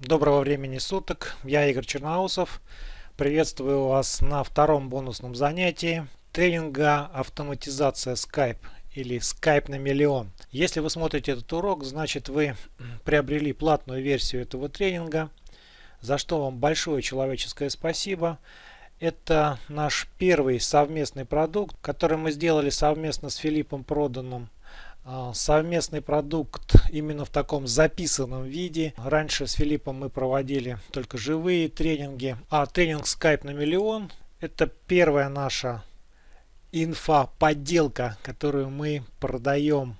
Доброго времени суток, я Игорь Черноусов. Приветствую вас на втором бонусном занятии тренинга «Автоматизация Skype» или Skype на миллион. Если вы смотрите этот урок, значит вы приобрели платную версию этого тренинга, за что вам большое человеческое спасибо. Это наш первый совместный продукт, который мы сделали совместно с Филиппом Проданом совместный продукт именно в таком записанном виде. Раньше с Филиппом мы проводили только живые тренинги. А тренинг Skype на миллион это первая наша инфа-подделка, которую мы продаем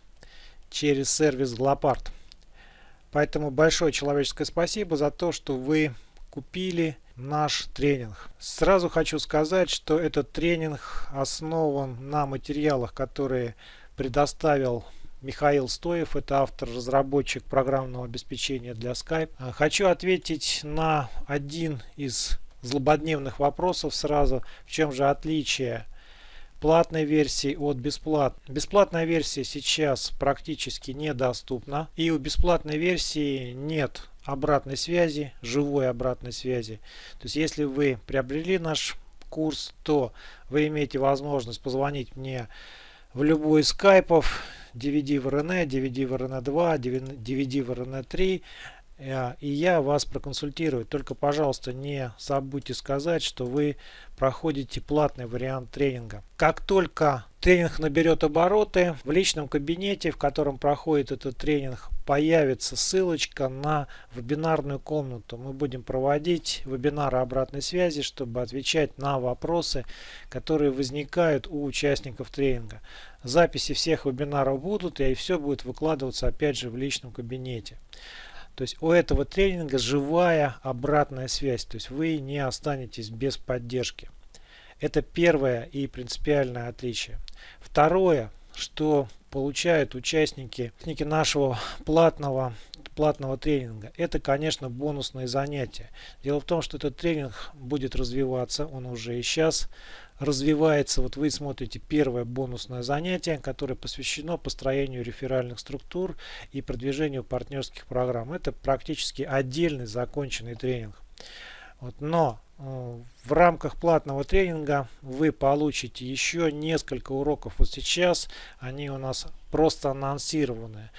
через сервис Glopart. Поэтому большое человеческое спасибо за то, что вы купили наш тренинг. Сразу хочу сказать, что этот тренинг основан на материалах, которые предоставил Михаил Стоев, это автор-разработчик программного обеспечения для Skype. А, хочу ответить на один из злободневных вопросов сразу. В чем же отличие платной версии от бесплатной? Бесплатная версия сейчас практически недоступна. И у бесплатной версии нет обратной связи, живой обратной связи. То есть если вы приобрели наш курс, то вы имеете возможность позвонить мне в любой скайпов. DVD в RN, DVD в RN2, DVD в RN3 э, и я вас проконсультирую. Только, пожалуйста, не забудьте сказать, что вы проходите платный вариант тренинга. Как только тренинг наберет обороты, в личном кабинете, в котором проходит этот тренинг, появится ссылочка на вебинарную комнату. Мы будем проводить вебинары обратной связи, чтобы отвечать на вопросы, которые возникают у участников тренинга. Записи всех вебинаров будут, и все будет выкладываться опять же в личном кабинете. То есть у этого тренинга живая обратная связь, то есть вы не останетесь без поддержки. Это первое и принципиальное отличие. Второе, что получают участники нашего платного платного тренинга. Это, конечно, бонусные занятия. Дело в том, что этот тренинг будет развиваться, он уже и сейчас развивается. Вот вы смотрите первое бонусное занятие, которое посвящено построению реферальных структур и продвижению партнерских программ. Это практически отдельный законченный тренинг. Вот, но э, в рамках платного тренинга вы получите еще несколько уроков. Вот сейчас они у нас просто анонсированы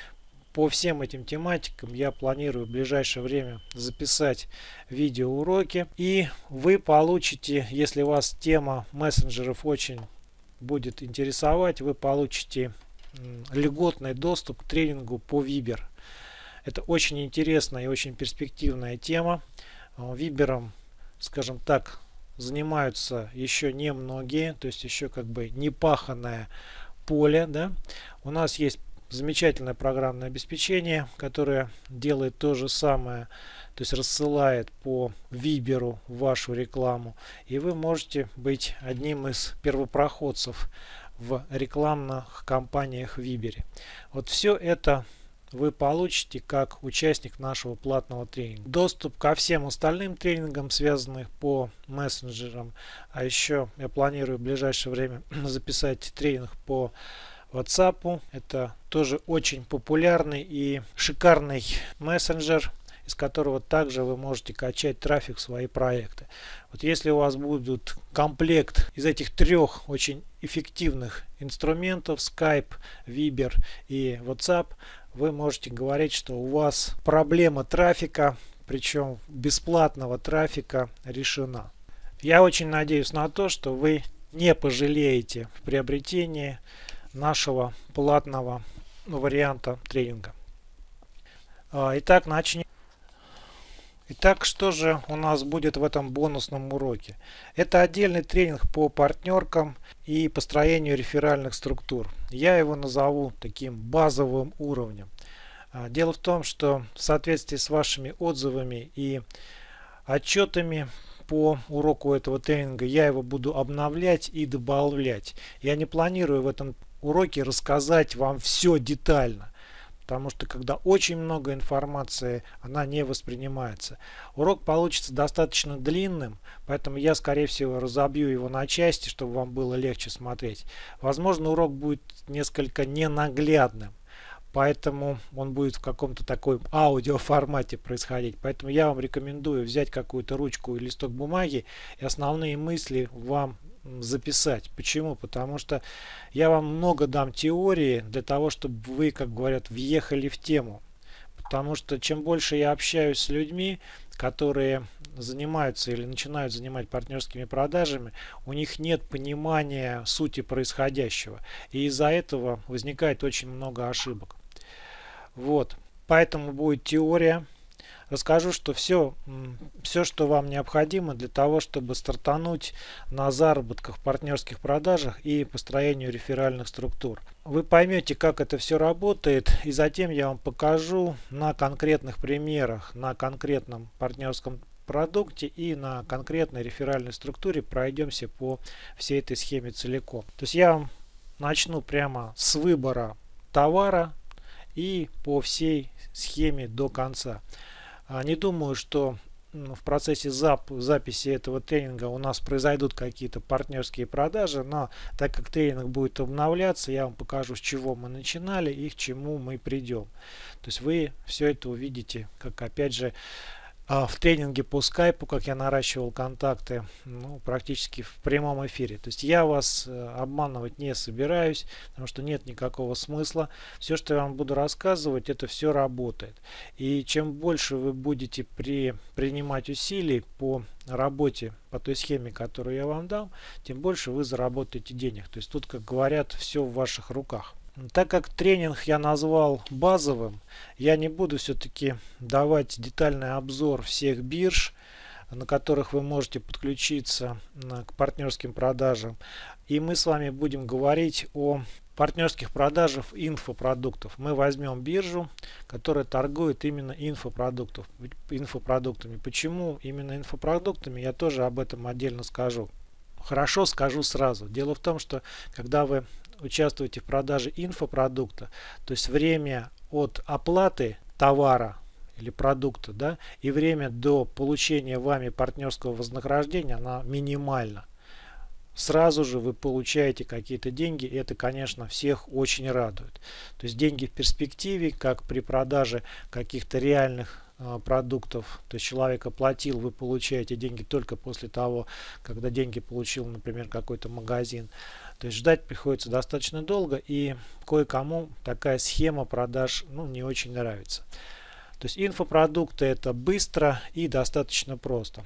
по всем этим тематикам я планирую в ближайшее время записать видеоуроки. И вы получите, если вас тема мессенджеров очень будет интересовать, вы получите льготный доступ к тренингу по Viber. Это очень интересная и очень перспективная тема. Вибером, скажем так, занимаются еще не многие, то есть еще как бы не паханное поле. Да? У нас есть замечательное программное обеспечение, которое делает то же самое, то есть рассылает по Виберу вашу рекламу. И вы можете быть одним из первопроходцев в рекламных кампаниях Вибере. Вот все это вы получите как участник нашего платного тренинга. Доступ ко всем остальным тренингам, связанных по мессенджерам. А еще я планирую в ближайшее время записать тренинг по WhatsApp. Это тоже очень популярный и шикарный мессенджер из которого также вы можете качать трафик в свои проекты. Вот если у вас будет комплект из этих трех очень эффективных инструментов Skype, Viber и WhatsApp, вы можете говорить, что у вас проблема трафика, причем бесплатного трафика решена. Я очень надеюсь на то, что вы не пожалеете в приобретении нашего платного варианта тренинга. А, итак, начнем. Итак, что же у нас будет в этом бонусном уроке? Это отдельный тренинг по партнеркам и построению реферальных структур. Я его назову таким базовым уровнем. А, дело в том, что в соответствии с вашими отзывами и отчетами по уроку этого тренинга я его буду обновлять и добавлять. Я не планирую в этом уроке рассказать вам все детально. Потому что когда очень много информации, она не воспринимается. Урок получится достаточно длинным, поэтому я, скорее всего, разобью его на части, чтобы вам было легче смотреть. Возможно, урок будет несколько ненаглядным. поэтому он будет в каком-то такой аудио формате происходить. Поэтому я вам рекомендую взять какую-то ручку и листок бумаги и основные мысли вам записать. Почему? Потому что я вам много дам теории для того, чтобы вы, как говорят, въехали в тему. Потому что чем больше я общаюсь с людьми, которые занимаются или начинают занимать партнерскими продажами, у них нет понимания сути происходящего. И из-за этого возникает очень много ошибок. Вот. Поэтому будет теория. Расскажу, что все, все, что вам необходимо для того, чтобы стартануть на заработках партнерских продажах и построению реферальных структур. Вы поймете, как это все работает, и затем я вам покажу на конкретных примерах, на конкретном партнерском продукте и на конкретной реферальной структуре пройдемся по всей этой схеме целиком. То есть я вам начну прямо с выбора товара и по всей схеме до конца. А, не думаю, что в процессе зап записи этого тренинга у нас произойдут какие-то партнерские продажи, но так как тренинг будет обновляться, я вам покажу, с чего мы начинали и к чему мы придем. То есть вы все это увидите, как опять же в тренинге по скайпу, как я наращивал контакты, ну, практически в прямом эфире. То есть я вас э, обманывать не собираюсь, потому что нет никакого смысла. Все, что я вам буду рассказывать, это все работает. И чем больше вы будете при, принимать усилий по работе по той схеме, которую я вам дам, тем больше вы заработаете денег. То есть тут, как говорят, все в ваших руках. Так как тренинг я назвал базовым, я не буду все-таки давать детальный обзор всех бирж, на которых вы можете подключиться к партнерским продажам. И мы с вами будем говорить о партнерских продажах инфопродуктов. Мы возьмем биржу, которая торгует именно инфопродуктов, инфопродуктами. Почему именно инфопродуктами, я тоже об этом отдельно скажу. Хорошо, скажу сразу. Дело в том, что когда вы участвуете в продаже инфопродукта, то есть время от оплаты товара или продукта, да, и время до получения вами партнерского вознаграждения, она минимальна. Сразу же вы получаете какие-то деньги, и это, конечно, всех очень радует. То есть деньги в перспективе, как при продаже каких-то реальных а, продуктов, то есть человек оплатил, вы получаете деньги только после того, когда деньги получил, например, какой-то магазин. То есть ждать приходится достаточно долго и кое-кому такая схема продаж ну, не очень нравится. То есть инфопродукты это быстро и достаточно просто.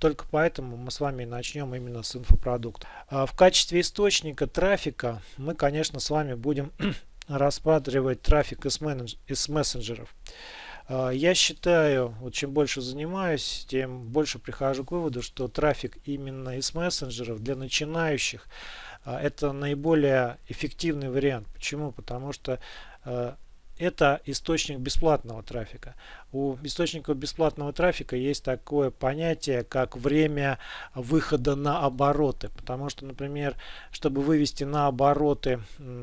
Только поэтому мы с вами начнем именно с инфопродукта. В качестве источника трафика мы, конечно, с вами будем рассматривать трафик из, мессенджеров. А, я считаю, вот чем больше занимаюсь, тем больше прихожу к выводу, что трафик именно из мессенджеров для начинающих это наиболее эффективный вариант. Почему? Потому что а, это источник бесплатного трафика. У источников бесплатного трафика есть такое понятие, как время выхода на обороты. Потому что, например, чтобы вывести на обороты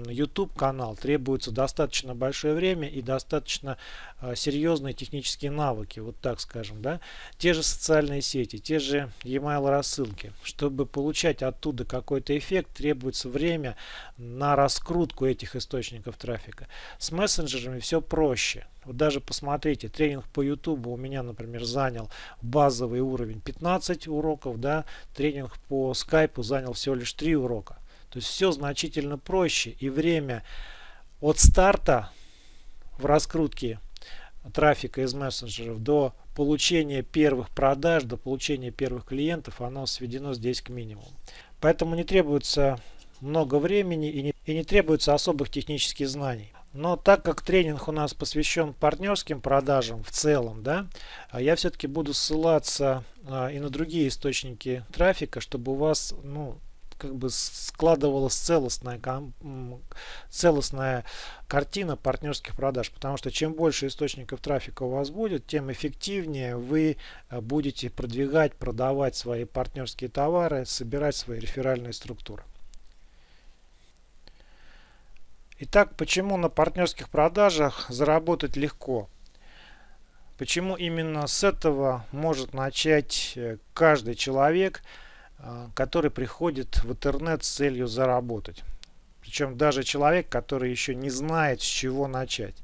YouTube канал, требуется достаточно большое время и достаточно э, серьезные технические навыки, вот так скажем. Да? Те же социальные сети, те же e-mail рассылки. Чтобы получать оттуда какой-то эффект, требуется время на раскрутку этих источников трафика. С мессенджерами все проще. Вот даже посмотрите, тренинг по YouTube у меня, например, занял базовый уровень 15 уроков, да, тренинг по Skype занял всего лишь 3 урока. То есть все значительно проще и время от старта в раскрутке трафика из мессенджеров до получения первых продаж, до получения первых клиентов, оно сведено здесь к минимуму. Поэтому не требуется много времени и не, и не требуется особых технических знаний. Но так как тренинг у нас посвящен партнерским продажам в целом, да, а я все-таки буду ссылаться а, и на другие источники трафика, чтобы у вас ну, как бы складывалась целостная, целостная картина партнерских продаж. Потому что чем больше источников трафика у вас будет, тем эффективнее вы а, будете продвигать, продавать свои партнерские товары, собирать свои реферальные структуры. Итак, почему на партнерских продажах заработать легко? Почему именно с этого может начать э, каждый человек, э, который приходит в интернет с целью заработать? Причем даже человек, который еще не знает, с чего начать.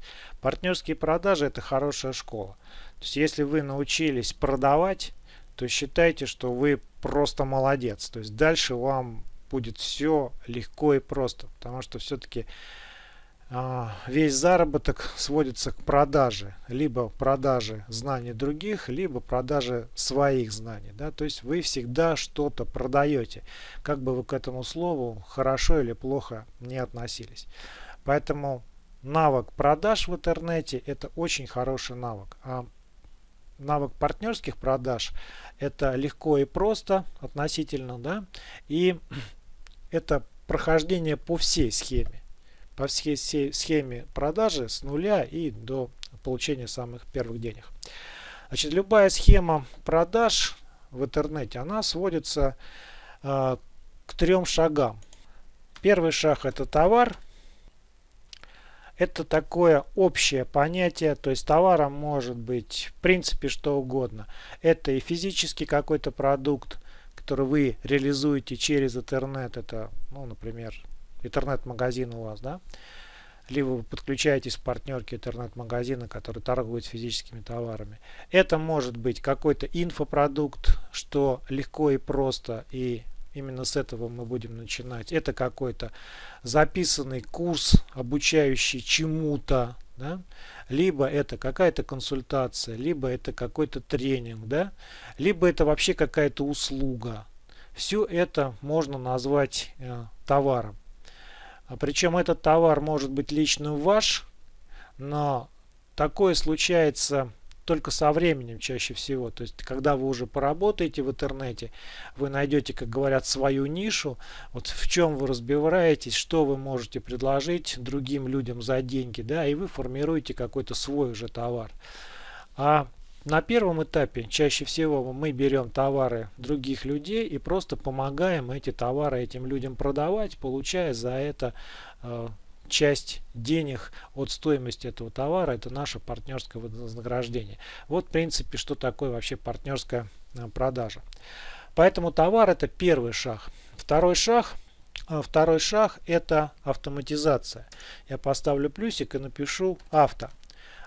Партнерские продажи это хорошая школа. То есть если вы научились продавать, то считайте, что вы просто молодец. То есть дальше вам будет все легко и просто. Потому что все-таки весь заработок сводится к продаже. Либо продаже знаний других, либо продаже своих знаний. Да? То есть вы всегда что-то продаете. Как бы вы к этому слову хорошо или плохо не относились. Поэтому навык продаж в интернете это очень хороший навык. А навык партнерских продаж это легко и просто относительно. Да? И это прохождение по всей схеме по всей схеме продажи с нуля и до получения самых первых денег. Значит, любая схема продаж в интернете, она сводится э, к трем шагам. Первый шаг это товар. Это такое общее понятие, то есть товаром может быть в принципе что угодно. Это и физический какой-то продукт, который вы реализуете через интернет. Это, ну, например, интернет-магазин у вас, да, либо вы подключаетесь к партнерке интернет-магазина, который торгует физическими товарами. Это может быть какой-то инфопродукт, что легко и просто, и именно с этого мы будем начинать. Это какой-то записанный курс, обучающий чему-то, да? либо это какая-то консультация, либо это какой-то тренинг, да? либо это вообще какая-то услуга. Все это можно назвать э, товаром. А Причем этот товар может быть лично ваш, но такое случается только со временем чаще всего. То есть, когда вы уже поработаете в интернете, вы найдете, как говорят, свою нишу, вот в чем вы разбираетесь, что вы можете предложить другим людям за деньги, да, и вы формируете какой-то свой уже товар. А на первом этапе чаще всего мы берем товары других людей и просто помогаем эти товары этим людям продавать, получая за это э, часть денег от стоимости этого товара. Это наше партнерское вознаграждение. Вот в принципе, что такое вообще партнерская э, продажа. Поэтому товар это первый шаг. Второй шаг э, Второй шаг это автоматизация. Я поставлю плюсик и напишу авто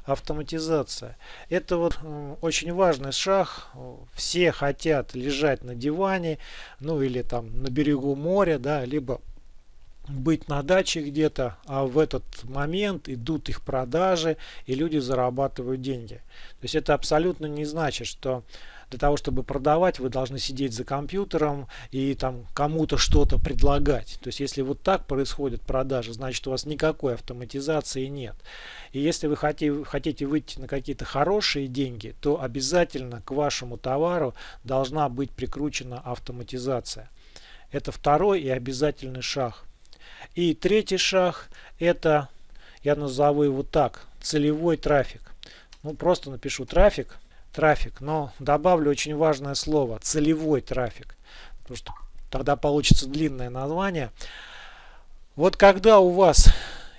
автоматизация. Это вот очень важный шаг. Все хотят лежать на диване, ну или там на берегу моря, да, либо быть на даче где-то, а в этот момент идут их продажи и люди зарабатывают деньги. То есть это абсолютно не значит, что для того, чтобы продавать, вы должны сидеть за компьютером и там кому-то что-то предлагать. То есть, если вот так происходит продажа, значит у вас никакой автоматизации нет. И если вы хотите, выйти на какие-то хорошие деньги, то обязательно к вашему товару должна быть прикручена автоматизация. Это второй и обязательный шаг. И третий шаг это, я назову его так, целевой трафик. Ну, просто напишу трафик трафик, но добавлю очень важное слово целевой трафик, потому что тогда получится длинное название. Вот когда у вас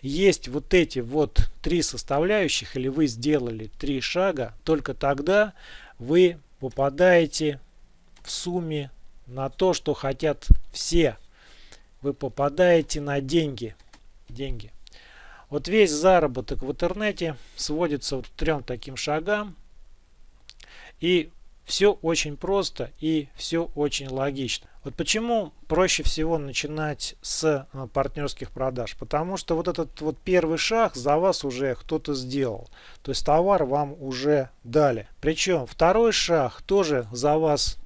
есть вот эти вот три составляющих, или вы сделали три шага, только тогда вы попадаете в сумме на то, что хотят все. Вы попадаете на деньги. деньги. Вот весь заработок в интернете сводится вот к трем таким шагам. И все очень просто и все очень логично. Вот почему проще всего начинать с э, партнерских продаж? Потому что вот этот вот первый шаг за вас уже кто-то сделал. То есть товар вам уже дали. Причем второй шаг тоже за вас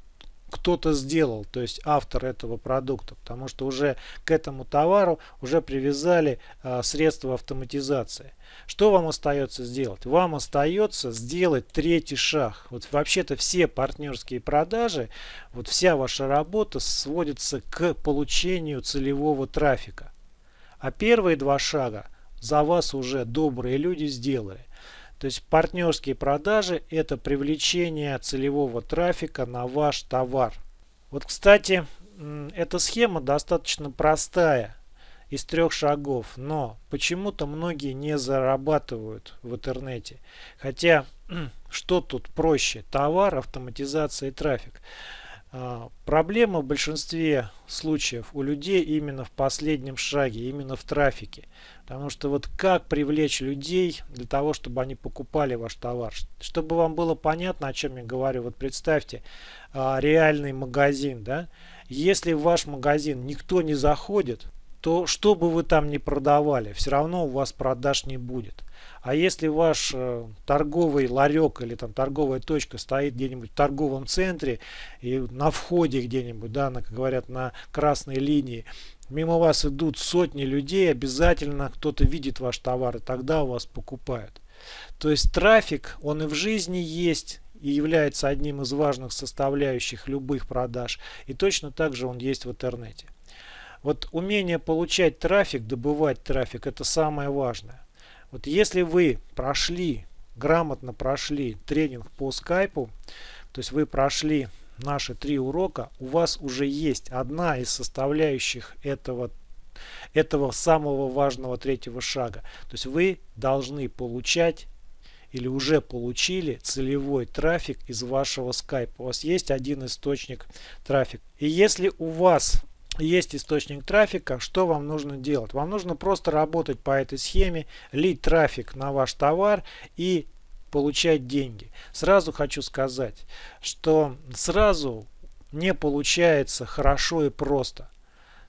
кто-то сделал, то есть автор этого продукта, потому что уже к этому товару уже привязали а, средства автоматизации. Что вам остается сделать? Вам остается сделать третий шаг. Вот вообще-то все партнерские продажи, вот вся ваша работа сводится к получению целевого трафика. А первые два шага за вас уже добрые люди сделали. То есть партнерские продажи это привлечение целевого трафика на ваш товар. Вот кстати, эта схема достаточно простая из трех шагов, но почему-то многие не зарабатывают в интернете. Хотя, что тут проще? Товар, автоматизация и трафик. А, проблема в большинстве случаев у людей именно в последнем шаге, именно в трафике. Потому что вот как привлечь людей для того, чтобы они покупали ваш товар. Чтобы вам было понятно, о чем я говорю. Вот представьте а, реальный магазин. да. Если в ваш магазин никто не заходит, то что бы вы там ни продавали, все равно у вас продаж не будет. А если ваш э, торговый ларек или там торговая точка стоит где-нибудь в торговом центре и на входе где-нибудь, да, на, как говорят, на красной линии, мимо вас идут сотни людей, обязательно кто-то видит ваш товар и тогда у вас покупают. То есть трафик, он и в жизни есть, и является одним из важных составляющих любых продаж. И точно так же он есть в интернете. Вот умение получать трафик, добывать трафик, это самое важное. Вот если вы прошли, грамотно прошли тренинг по скайпу, то есть вы прошли наши три урока, у вас уже есть одна из составляющих этого этого самого важного третьего шага. То есть вы должны получать или уже получили целевой трафик из вашего скайпа. У вас есть один источник трафика. И если у вас есть источник трафика, что вам нужно делать? Вам нужно просто работать по этой схеме, лить трафик на ваш товар и получать деньги. Сразу хочу сказать, что сразу не получается хорошо и просто.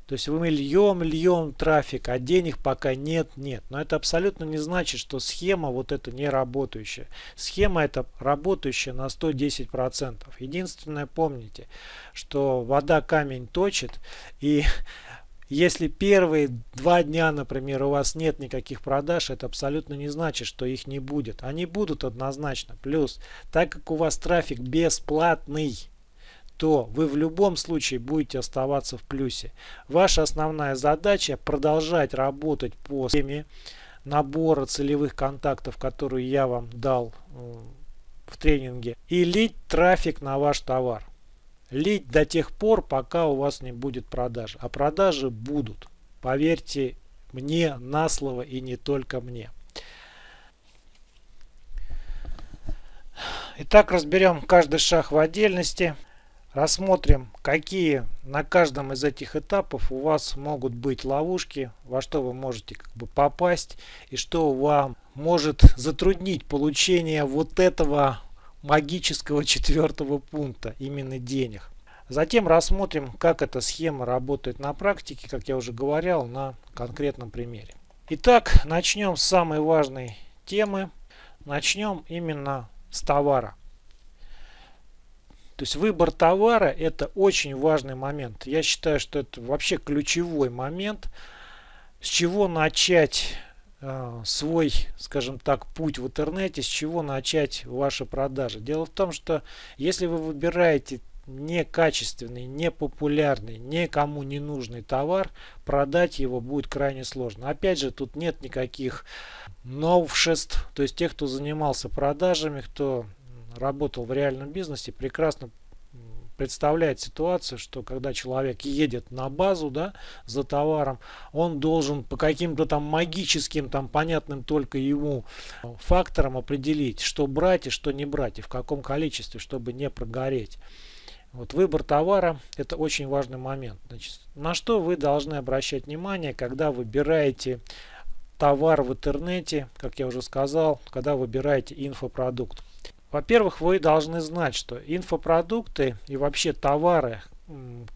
То есть мы льем, льем трафик, а денег пока нет, нет. Но это абсолютно не значит, что схема вот эта не работающая. Схема это работающая на 110%. Единственное, помните, что вода камень точит. И если первые два дня, например, у вас нет никаких продаж, это абсолютно не значит, что их не будет. Они будут однозначно. Плюс, так как у вас трафик бесплатный, то вы в любом случае будете оставаться в плюсе. Ваша основная задача продолжать работать по схеме набора целевых контактов, которые я вам дал э, в тренинге, и лить трафик на ваш товар. Лить до тех пор, пока у вас не будет продаж. А продажи будут. Поверьте мне на слово и не только мне. Итак, разберем каждый шаг в отдельности. Рассмотрим, какие на каждом из этих этапов у вас могут быть ловушки, во что вы можете как бы попасть и что вам может затруднить получение вот этого магического четвертого пункта, именно денег. Затем рассмотрим, как эта схема работает на практике, как я уже говорил, на конкретном примере. Итак, начнем с самой важной темы. Начнем именно с товара. То есть выбор товара это очень важный момент. Я считаю, что это вообще ключевой момент, с чего начать э, свой, скажем так, путь в интернете, с чего начать ваши продажи. Дело в том, что если вы выбираете некачественный, непопулярный, никому не нужный товар, продать его будет крайне сложно. Опять же, тут нет никаких новшеств. То есть тех, кто занимался продажами, кто работал в реальном бизнесе, прекрасно представляет ситуацию, что когда человек едет на базу да, за товаром, он должен по каким-то там магическим, там понятным только ему факторам определить, что брать и что не брать, и в каком количестве, чтобы не прогореть. Вот выбор товара – это очень важный момент. Значит, на что вы должны обращать внимание, когда выбираете товар в интернете, как я уже сказал, когда выбираете инфопродукт. Во-первых, вы должны знать, что инфопродукты и вообще товары,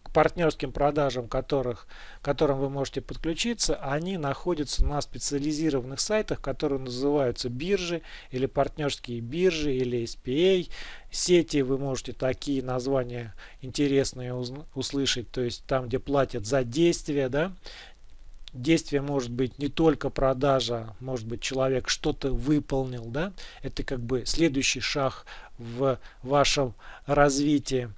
к партнерским продажам которых, которым вы можете подключиться, они находятся на специализированных сайтах, которые называются биржи или партнерские биржи или SPA. Сети вы можете такие названия интересные услышать, то есть там, где платят за действия, да, действие может быть не только продажа, может быть человек что-то выполнил, да, это как бы следующий шаг в вашем развитии.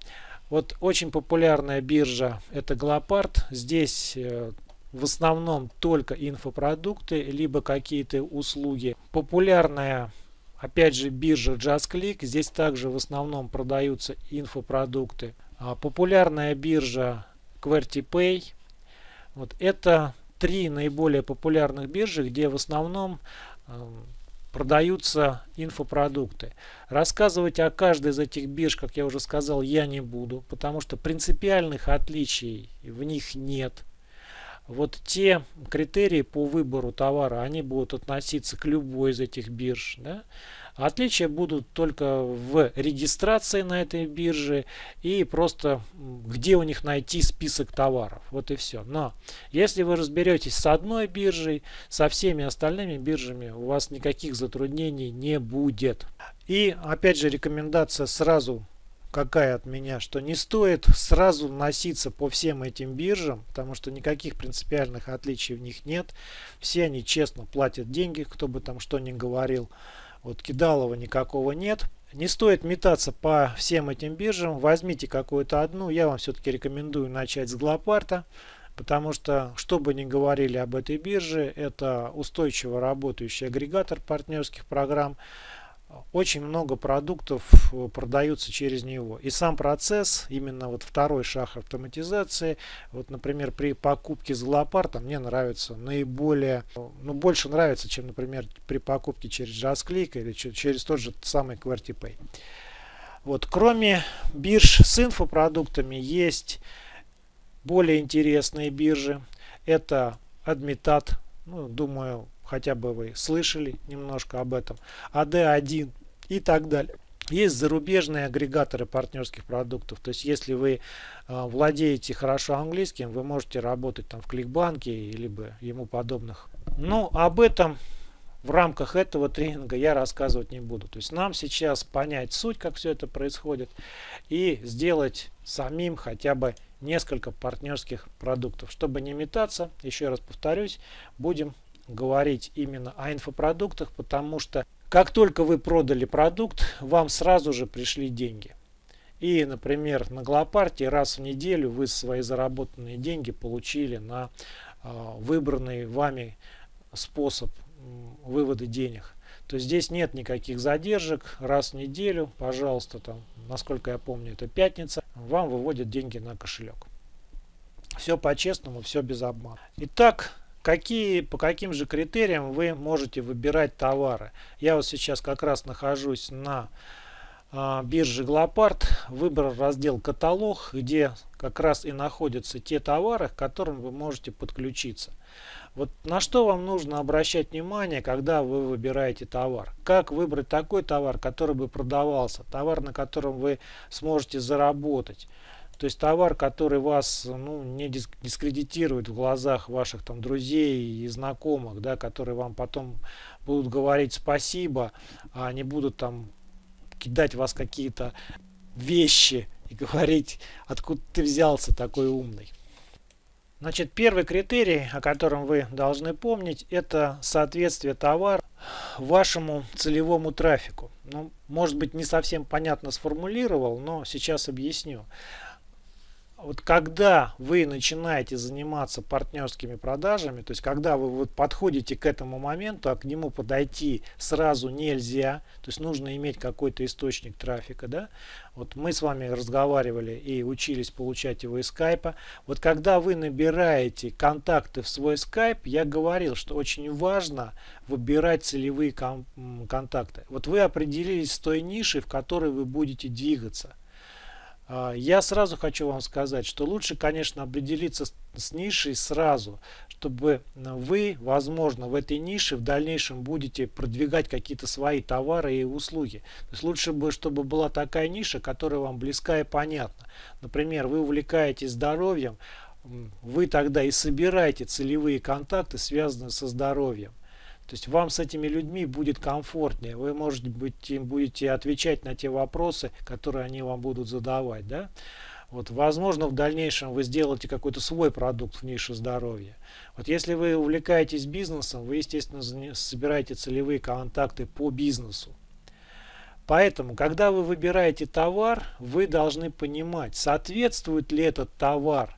Вот очень популярная биржа это Глопард. Здесь э, в основном только инфопродукты, либо какие-то услуги. Популярная опять же биржа JustClick. Здесь также в основном продаются инфопродукты. А популярная биржа QWERTYPay. Вот это три наиболее популярных биржи, где в основном э, продаются инфопродукты. Рассказывать о каждой из этих бирж, как я уже сказал, я не буду, потому что принципиальных отличий в них нет. Вот те критерии по выбору товара, они будут относиться к любой из этих бирж. Да? Отличия будут только в регистрации на этой бирже и просто где у них найти список товаров. Вот и все. Но если вы разберетесь с одной биржей, со всеми остальными биржами у вас никаких затруднений не будет. И опять же рекомендация сразу какая от меня, что не стоит сразу носиться по всем этим биржам, потому что никаких принципиальных отличий в них нет. Все они честно платят деньги, кто бы там что ни говорил. Вот кидалова никакого нет. Не стоит метаться по всем этим биржам. Возьмите какую-то одну. Я вам все-таки рекомендую начать с Глопарта. Потому что, что бы ни говорили об этой бирже, это устойчиво работающий агрегатор партнерских программ очень много продуктов э, продаются через него. И сам процесс, именно вот второй шаг автоматизации, вот, например, при покупке Золопарта мне нравится наиболее, ну, больше нравится, чем, например, при покупке через JustClick или через тот же самый QWERTYPay. Вот, кроме бирж с инфопродуктами есть более интересные биржи. Это Admitat, ну, думаю, хотя бы вы слышали немножко об этом, AD1 и так далее. Есть зарубежные агрегаторы партнерских продуктов. То есть, если вы э, владеете хорошо английским, вы можете работать там в Кликбанке или ему подобных. Но об этом в рамках этого тренинга я рассказывать не буду. То есть, нам сейчас понять суть, как все это происходит, и сделать самим хотя бы несколько партнерских продуктов. Чтобы не метаться, еще раз повторюсь, будем говорить именно о инфопродуктах, потому что как только вы продали продукт, вам сразу же пришли деньги. И, например, на Глопарте раз в неделю вы свои заработанные деньги получили на э, выбранный вами способ вывода денег. То здесь нет никаких задержек. Раз в неделю, пожалуйста, там, насколько я помню, это пятница, вам выводят деньги на кошелек. Все по-честному, все без обмана. Итак, Какие, по каким же критериям вы можете выбирать товары? Я вот сейчас как раз нахожусь на э, бирже Глопарт, выбрал раздел каталог, где как раз и находятся те товары, к которым вы можете подключиться. Вот на что вам нужно обращать внимание, когда вы выбираете товар? Как выбрать такой товар, который бы продавался, товар, на котором вы сможете заработать? То есть товар, который вас ну, не дискредитирует в глазах ваших там друзей и знакомых, да, которые вам потом будут говорить спасибо, а не будут там кидать вас какие-то вещи и говорить, откуда ты взялся такой умный. Значит, первый критерий, о котором вы должны помнить, это соответствие товара вашему целевому трафику. Ну, может быть, не совсем понятно сформулировал, но сейчас объясню вот когда вы начинаете заниматься партнерскими продажами, то есть когда вы вот подходите к этому моменту, а к нему подойти сразу нельзя, то есть нужно иметь какой-то источник трафика, да, вот мы с вами разговаривали и учились получать его из скайпа. Вот когда вы набираете контакты в свой скайп, я говорил, что очень важно выбирать целевые контакты. Вот вы определились с той нишей, в которой вы будете двигаться. А, я сразу хочу вам сказать, что лучше, конечно, определиться с нишей сразу, чтобы вы, возможно, в этой нише в дальнейшем будете продвигать какие-то свои товары и услуги. То есть лучше бы, чтобы была такая ниша, которая вам близка и понятна. Например, вы увлекаетесь здоровьем, вы тогда и собираете целевые контакты, связанные со здоровьем. То есть вам с этими людьми будет комфортнее. Вы, может быть, им будете отвечать на те вопросы, которые они вам будут задавать. Да? Вот, возможно, в дальнейшем вы сделаете какой-то свой продукт в нише здоровья. Вот если вы увлекаетесь бизнесом, вы, естественно, собираете целевые контакты по бизнесу. Поэтому, когда вы выбираете товар, вы должны понимать, соответствует ли этот товар,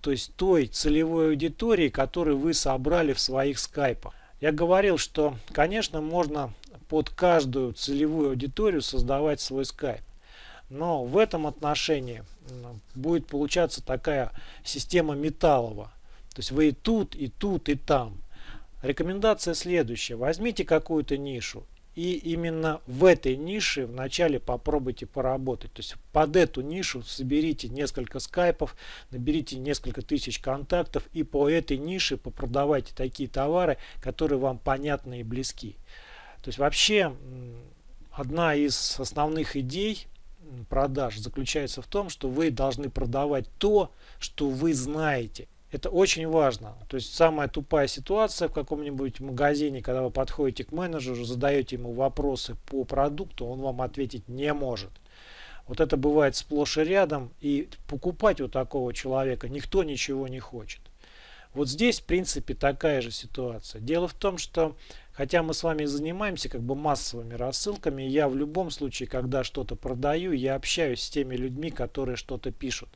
то есть той целевой аудитории, которую вы собрали в своих скайпах. Я говорил, что, конечно, можно под каждую целевую аудиторию создавать свой скайп. Но в этом отношении будет получаться такая система металлова. То есть вы и тут, и тут, и там. рекомендация следующая. Возьмите какую-то нишу и именно в этой нише вначале попробуйте поработать. То есть под эту нишу соберите несколько скайпов, наберите несколько тысяч контактов и по этой нише попродавайте такие товары, которые вам понятны и близки. То есть вообще одна из основных идей продаж заключается в том, что вы должны продавать то, что вы знаете. Это очень важно. То есть самая тупая ситуация в каком-нибудь магазине, когда вы подходите к менеджеру, задаете ему вопросы по продукту, он вам ответить не может. Вот это бывает сплошь и рядом, и покупать у такого человека никто ничего не хочет. Вот здесь, в принципе, такая же ситуация. Дело в том, что Хотя мы с вами занимаемся как бы массовыми рассылками, я в любом случае, когда что-то продаю, я общаюсь с теми людьми, которые что-то пишут.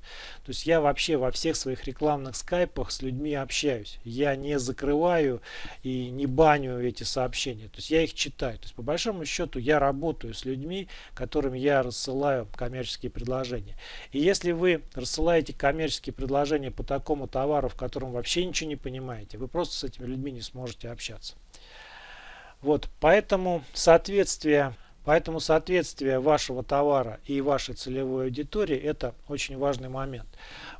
То есть я вообще во всех своих рекламных скайпах с людьми общаюсь. Я не закрываю и не баню эти сообщения. То есть я их читаю. То есть по большому счету я работаю с людьми, которым я рассылаю коммерческие предложения. И если вы рассылаете коммерческие предложения по такому товару, в котором вообще ничего не понимаете, вы просто с этими людьми не сможете общаться. Вот, поэтому соответствие, поэтому соответствие вашего товара и вашей целевой аудитории это очень важный момент.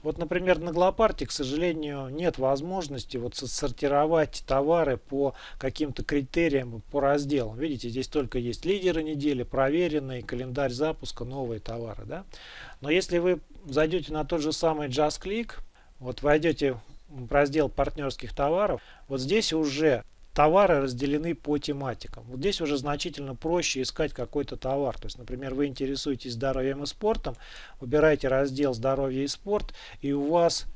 Вот, например, на Глопарте, к сожалению, нет возможности вот сортировать товары по каким-то критериям, по разделам. Видите, здесь только есть лидеры недели, проверенные, календарь запуска, новые товары. Да? Но если вы зайдете на тот же самый JustClick, вот войдете в раздел партнерских товаров, вот здесь уже товары разделены по тематикам. Вот здесь уже значительно проще искать какой-то товар. То есть, например, вы интересуетесь здоровьем и спортом, выбираете раздел «Здоровье и спорт», и у вас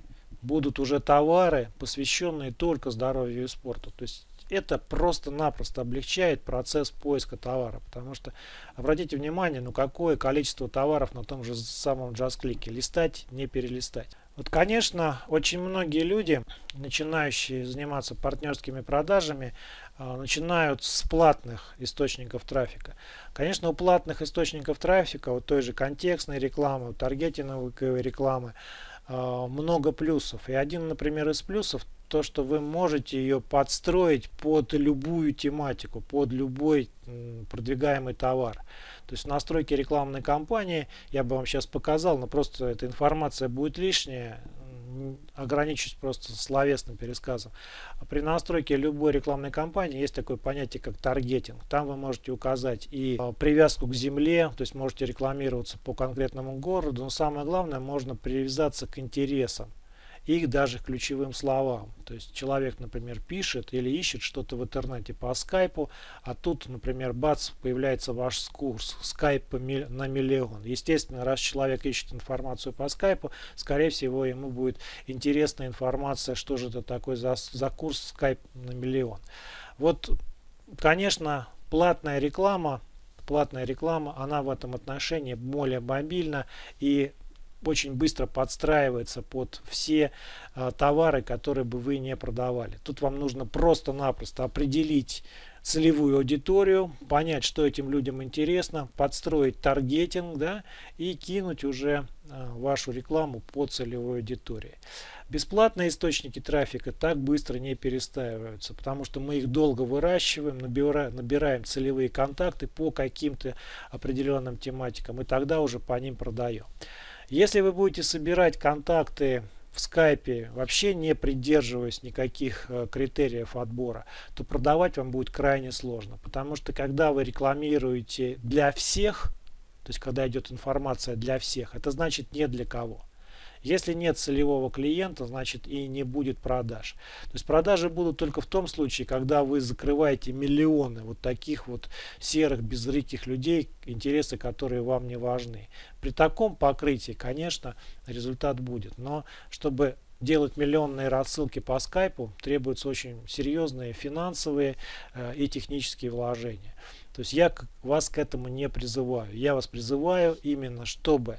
будут уже товары, посвященные только здоровью и спорту. То есть это просто-напросто облегчает процесс поиска товара. Потому что, обратите внимание, ну какое количество товаров на том же самом JustClick. Листать, не перелистать. Вот, конечно, очень многие люди, начинающие заниматься партнерскими продажами, а, начинают с платных источников трафика. Конечно, у платных источников трафика, вот той же контекстной рекламы, таргетинговой рекламы, много плюсов. И один, например, из плюсов то, что вы можете ее подстроить под любую тематику, под любой продвигаемый товар. То есть настройки рекламной кампании я бы вам сейчас показал, но просто эта информация будет лишняя, ограничусь просто словесным пересказом. При настройке любой рекламной кампании есть такое понятие, как таргетинг. Там вы можете указать и а, привязку к земле, то есть можете рекламироваться по конкретному городу, но самое главное, можно привязаться к интересам их даже ключевым словам. То есть человек, например, пишет или ищет что-то в интернете по скайпу, а тут, например, бац, появляется ваш курс скайп на миллион. Естественно, раз человек ищет информацию по скайпу, скорее всего, ему будет интересна информация, что же это такое за, за курс скайп на миллион. Вот, конечно, платная реклама платная реклама, она в этом отношении более мобильна и очень быстро подстраивается под все э, товары, которые бы вы не продавали. Тут вам нужно просто-напросто определить целевую аудиторию, понять, что этим людям интересно, подстроить таргетинг да, и кинуть уже э, вашу рекламу по целевой аудитории. Бесплатные источники трафика так быстро не перестаиваются, потому что мы их долго выращиваем, набираем, набираем целевые контакты по каким-то определенным тематикам и тогда уже по ним продаем. Если вы будете собирать контакты в скайпе, вообще не придерживаясь никаких э, критериев отбора, то продавать вам будет крайне сложно. Потому что когда вы рекламируете для всех, то есть когда идет информация для всех, это значит не для кого. Если нет целевого клиента, значит и не будет продаж. То есть продажи будут только в том случае, когда вы закрываете миллионы вот таких вот серых, безрыких людей, интересы которые вам не важны. При таком покрытии, конечно, результат будет. Но чтобы делать миллионные рассылки по скайпу требуются очень серьезные финансовые э, и технические вложения. То есть я вас к этому не призываю. Я вас призываю именно, чтобы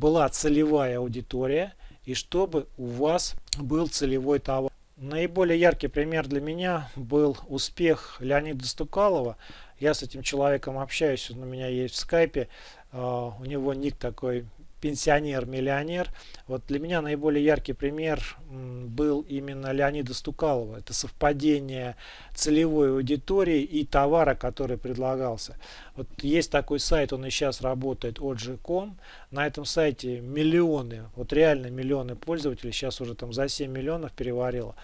была целевая аудитория и чтобы у вас был целевой товар. Наиболее яркий пример для меня был успех Леонида Стукалова. Я с этим человеком общаюсь, он у меня есть в скайпе. Uh, у него ник такой пенсионер-миллионер. Вот для меня наиболее яркий пример был именно Леонида Стукалова. Это совпадение целевой аудитории и товара, который предлагался. Вот есть такой сайт, он и сейчас работает, OG.com. На этом сайте миллионы, вот реально миллионы пользователей, сейчас уже там за 7 миллионов переварило.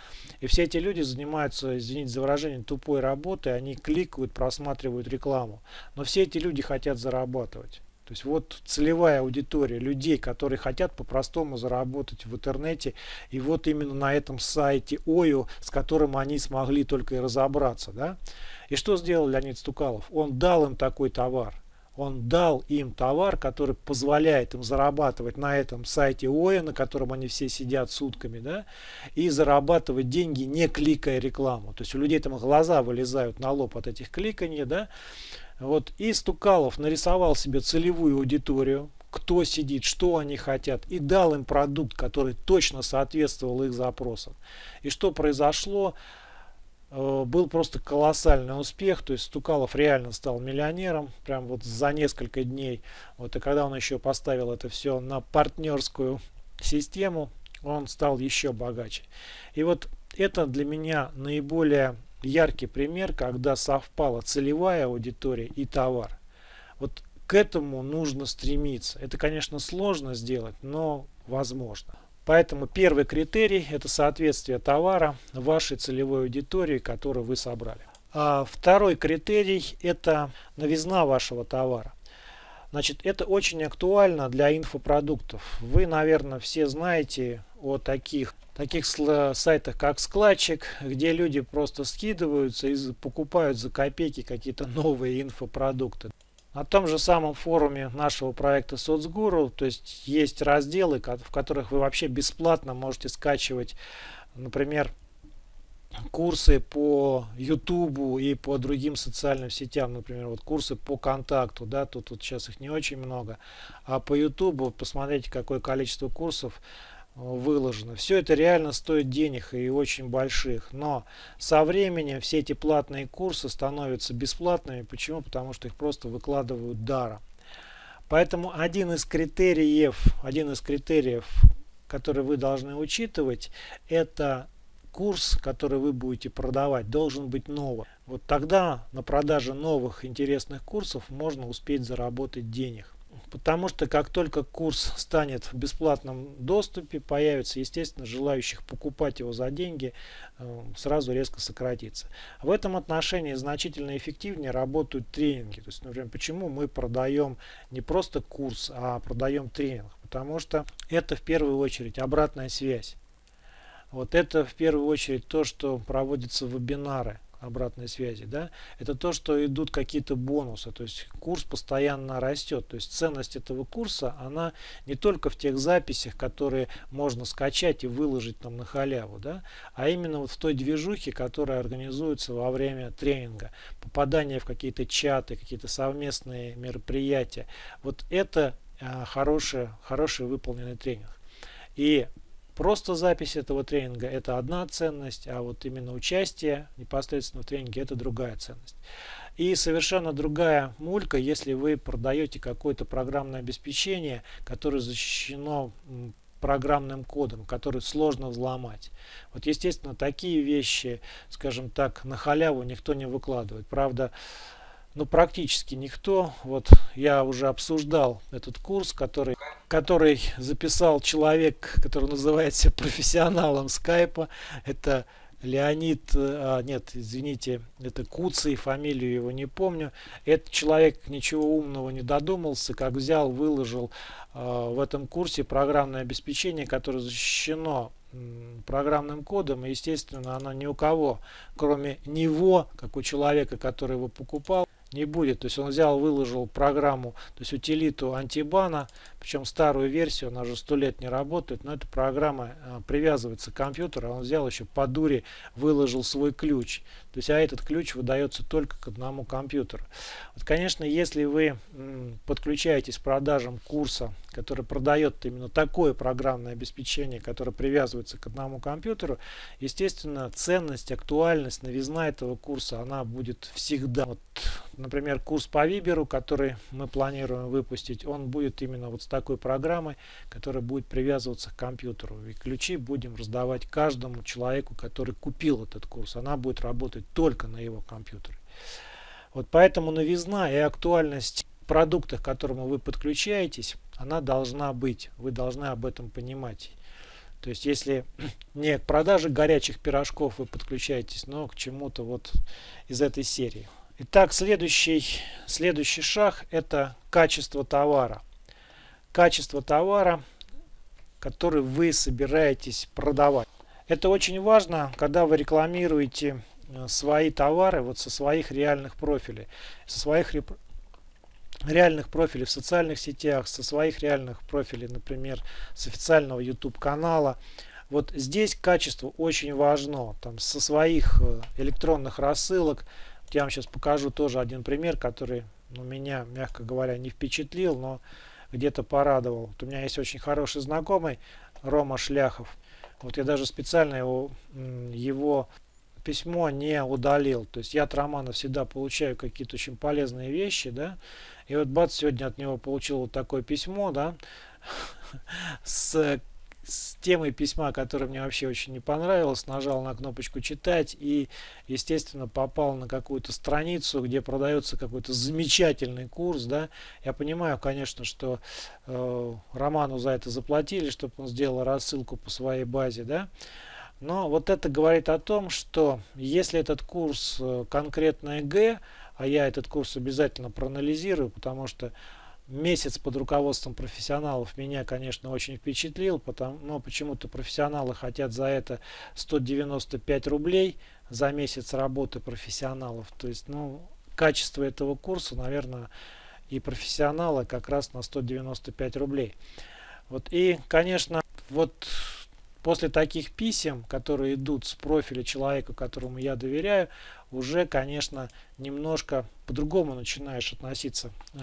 И все эти люди занимаются, извините за выражение, тупой работой, они кликают, просматривают рекламу. Но все эти люди хотят зарабатывать. То есть вот целевая аудитория людей, которые хотят по-простому заработать в интернете. И вот именно на этом сайте ОЮ, с которым они смогли только и разобраться. Да? И что сделал Леонид Стукалов? Он дал им такой товар. Он дал им товар, который позволяет им зарабатывать на этом сайте ОЯ, на котором они все сидят сутками, да, и зарабатывать деньги, не кликая рекламу. То есть у людей там глаза вылезают на лоб от этих кликаний, да, вот, и Стукалов нарисовал себе целевую аудиторию, кто сидит, что они хотят, и дал им продукт, который точно соответствовал их запросам. И что произошло? Э, был просто колоссальный успех, то есть Стукалов реально стал миллионером, прям вот за несколько дней. Вот, и когда он еще поставил это все на партнерскую систему, он стал еще богаче. И вот это для меня наиболее яркий пример, когда совпала целевая аудитория и товар. Вот к этому нужно стремиться. Это, конечно, сложно сделать, но возможно. Поэтому первый критерий – это соответствие товара вашей целевой аудитории, которую вы собрали. А второй критерий – это новизна вашего товара. Значит, это очень актуально для инфопродуктов. Вы, наверное, все знаете о таких таких сайтах, как складчик, где люди просто скидываются и покупают за копейки какие-то новые инфопродукты. На том же самом форуме нашего проекта соцгуру, то есть есть разделы, в которых вы вообще бесплатно можете скачивать, например, курсы по YouTube и по другим социальным сетям, например, вот курсы по контакту, да, тут, тут сейчас их не очень много, а по YouTube посмотрите, какое количество курсов выложено. Все это реально стоит денег и очень больших. Но со временем все эти платные курсы становятся бесплатными. Почему? Потому что их просто выкладывают даром. Поэтому один из критериев, один из критериев, который вы должны учитывать, это курс, который вы будете продавать, должен быть новый. Вот тогда на продаже новых интересных курсов можно успеть заработать денег. Потому что как только курс станет в бесплатном доступе, появится, естественно, желающих покупать его за деньги, э, сразу резко сократится. В этом отношении значительно эффективнее работают тренинги. То есть, например, почему мы продаем не просто курс, а продаем тренинг? Потому что это в первую очередь обратная связь. Вот это в первую очередь то, что проводятся вебинары обратной связи, да, это то, что идут какие-то бонусы, то есть курс постоянно растет, то есть ценность этого курса, она не только в тех записях, которые можно скачать и выложить там на халяву, да, а именно вот в той движухе, которая организуется во время тренинга, попадание в какие-то чаты, какие-то совместные мероприятия, вот это а, хороший, хороший выполненный тренинг. И Просто запись этого тренинга это одна ценность, а вот именно участие непосредственно в тренинге это другая ценность. И совершенно другая мулька, если вы продаете какое-то программное обеспечение, которое защищено программным кодом, который сложно взломать. Вот естественно такие вещи, скажем так, на халяву никто не выкладывает. Правда, ну практически никто. Вот я уже обсуждал этот курс, который, который записал человек, который называется профессионалом скайпа. Это Леонид, а, нет, извините, это Куцый, фамилию его не помню. Этот человек ничего умного не додумался, как взял, выложил а, в этом курсе программное обеспечение, которое защищено программным кодом, и, естественно, оно ни у кого, кроме него, как у человека, который его покупал, не будет. То есть он взял, выложил программу, то есть утилиту антибана, причем старую версию, она уже сто лет не работает, но эта программа э, привязывается к компьютеру, а он взял еще по дуре, выложил свой ключ. То есть, а этот ключ выдается только к одному компьютеру. Вот, конечно, если вы подключаетесь к продажам курса, который продает именно такое программное обеспечение, которое привязывается к одному компьютеру, естественно, ценность, актуальность, новизна этого курса, она будет всегда. Вот, например, курс по Виберу, который мы планируем выпустить, он будет именно вот с такой программой, которая будет привязываться к компьютеру. И ключи будем раздавать каждому человеку, который купил этот курс. Она будет работать только на его компьютере. Вот поэтому новизна и актуальность продуктах, к которому вы подключаетесь, она должна быть. Вы должны об этом понимать. То есть, если не к продаже горячих пирожков вы подключаетесь, но к чему-то вот из этой серии. Итак, следующий, следующий шаг – это качество товара. Качество товара, который вы собираетесь продавать. Это очень важно, когда вы рекламируете свои товары вот со своих реальных профилей, со своих реальных профилей в социальных сетях, со своих реальных профилей, например, с официального YouTube канала. Вот здесь качество очень важно. Там со своих э, электронных рассылок. Я вам сейчас покажу тоже один пример, который ну, меня, мягко говоря, не впечатлил, но где-то порадовал. Вот у меня есть очень хороший знакомый Рома Шляхов. Вот я даже специально его, его письмо не удалил. То есть я от Романа всегда получаю какие-то очень полезные вещи, да. И вот бац, сегодня от него получил вот такое письмо, да, с, с темой письма, которое мне вообще очень не понравилось, нажал на кнопочку читать и, естественно, попал на какую-то страницу, где продается какой-то замечательный курс, да. Я понимаю, конечно, что э, Роману за это заплатили, чтобы он сделал рассылку по своей базе, да. Но вот это говорит о том, что если этот курс э, конкретно ЕГЭ, а я этот курс обязательно проанализирую, потому что месяц под руководством профессионалов меня, конечно, очень впечатлил, потому, но почему-то профессионалы хотят за это 195 рублей за месяц работы профессионалов. То есть, ну, качество этого курса, наверное, и профессионала как раз на 195 рублей. Вот и, конечно, вот После таких писем, которые идут с профиля человека, которому я доверяю, уже, конечно, немножко по-другому начинаешь относиться э,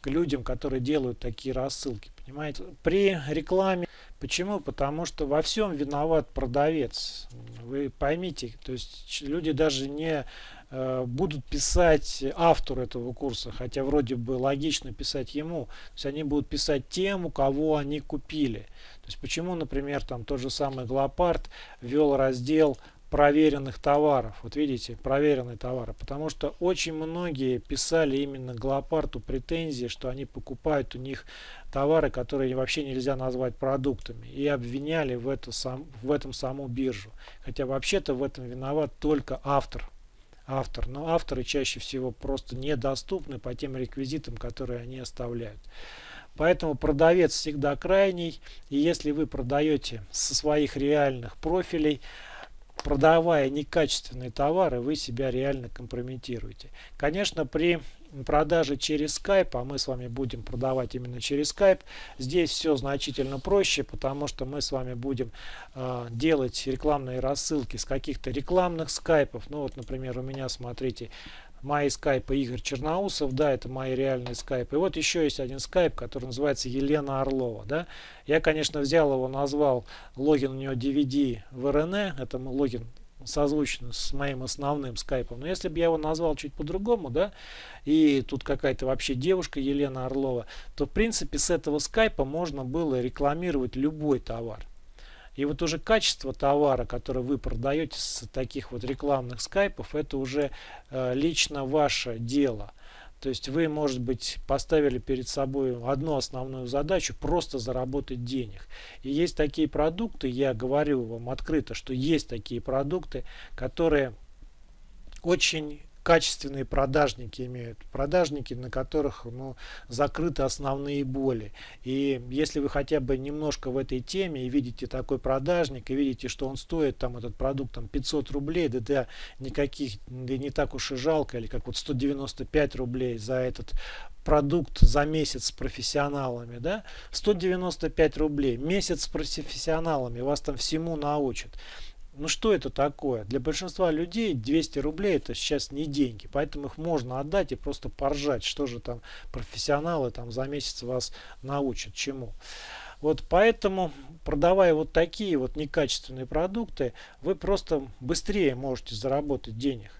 к людям, которые делают такие рассылки. Понимаете? При рекламе. Почему? Потому что во всем виноват продавец. Вы поймите, то есть люди даже не э, будут писать автору этого курса, хотя вроде бы логично писать ему. То есть они будут писать тем, у кого они купили. Есть почему, например, там тот же самый Глопард ввел раздел проверенных товаров. Вот видите, проверенные товары. Потому что очень многие писали именно Глопарту претензии, что они покупают у них товары, которые вообще нельзя назвать продуктами. И обвиняли в, это сам, в этом саму биржу. Хотя вообще-то в этом виноват только автор. Автор. Но авторы чаще всего просто недоступны по тем реквизитам, которые они оставляют. Поэтому продавец всегда крайний. И если вы продаете со своих реальных профилей, продавая некачественные товары, вы себя реально компрометируете. Конечно, при продаже через Skype, а мы с вами будем продавать именно через Skype, здесь все значительно проще, потому что мы с вами будем э, делать рекламные рассылки с каких-то рекламных скайпов. Ну вот, например, у меня, смотрите, мои скайпы Игорь Черноусов, да, это мои реальные скайпы. И вот еще есть один скайп, который называется Елена Орлова, да. Я, конечно, взял его, назвал логин у него DVD в РН, это логин созвучно с моим основным скайпом. Но если бы я его назвал чуть по-другому, да, и тут какая-то вообще девушка Елена Орлова, то в принципе с этого скайпа можно было рекламировать любой товар. И вот уже качество товара, который вы продаете с таких вот рекламных скайпов, это уже э, лично ваше дело. То есть вы, может быть, поставили перед собой одну основную задачу – просто заработать денег. И есть такие продукты, я говорю вам открыто, что есть такие продукты, которые очень качественные продажники имеют. Продажники, на которых ну, закрыты основные боли. И если вы хотя бы немножко в этой теме и видите такой продажник, и видите, что он стоит, там этот продукт там 500 рублей, да, да никаких, да не так уж и жалко, или как вот 195 рублей за этот продукт за месяц с профессионалами, да, 195 рублей, месяц с профессионалами, вас там всему научат ну что это такое? Для большинства людей 200 рублей это сейчас не деньги, поэтому их можно отдать и просто поржать, что же там профессионалы там за месяц вас научат чему. Вот поэтому, продавая вот такие вот некачественные продукты, вы просто быстрее можете заработать денег.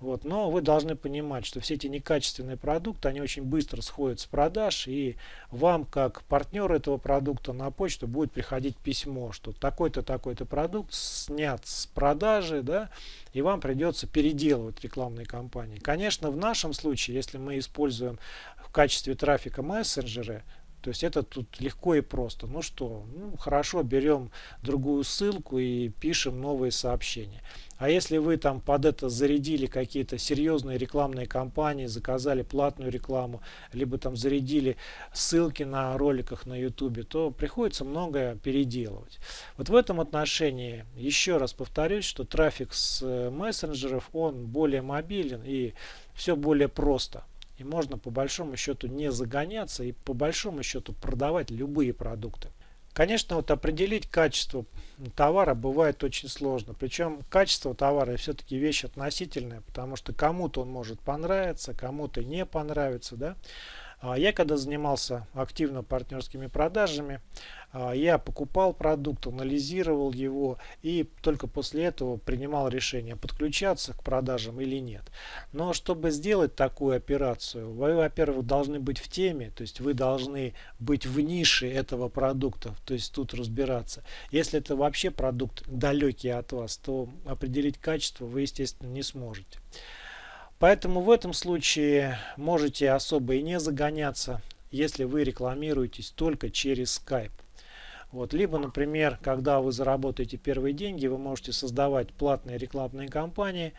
Вот. Но вы должны понимать, что все эти некачественные продукты, они очень быстро сходят с продаж, и вам, как партнер этого продукта, на почту будет приходить письмо, что такой-то, такой-то продукт снят с продажи, да, и вам придется переделывать рекламные кампании. Конечно, в нашем случае, если мы используем в качестве трафика мессенджеры, то есть это тут легко и просто. Ну что, ну, хорошо, берем другую ссылку и пишем новые сообщения. А если вы там под это зарядили какие-то серьезные рекламные кампании, заказали платную рекламу, либо там зарядили ссылки на роликах на YouTube, то приходится многое переделывать. Вот в этом отношении еще раз повторюсь, что трафик с э, мессенджеров, он более мобилен и все более просто. И можно по большому счету не загоняться и по большому счету продавать любые продукты. Конечно, вот определить качество товара бывает очень сложно. Причем качество товара все-таки вещь относительная, потому что кому-то он может понравиться, кому-то не понравится. Да? А я когда занимался активно партнерскими продажами, а, я покупал продукт, анализировал его и только после этого принимал решение подключаться к продажам или нет. Но чтобы сделать такую операцию, вы, во-первых, должны быть в теме, то есть вы должны быть в нише этого продукта, то есть тут разбираться. Если это вообще продукт далекий от вас, то определить качество вы, естественно, не сможете. Поэтому в этом случае можете особо и не загоняться, если вы рекламируетесь только через Skype. Вот. Либо, например, когда вы заработаете первые деньги, вы можете создавать платные рекламные кампании,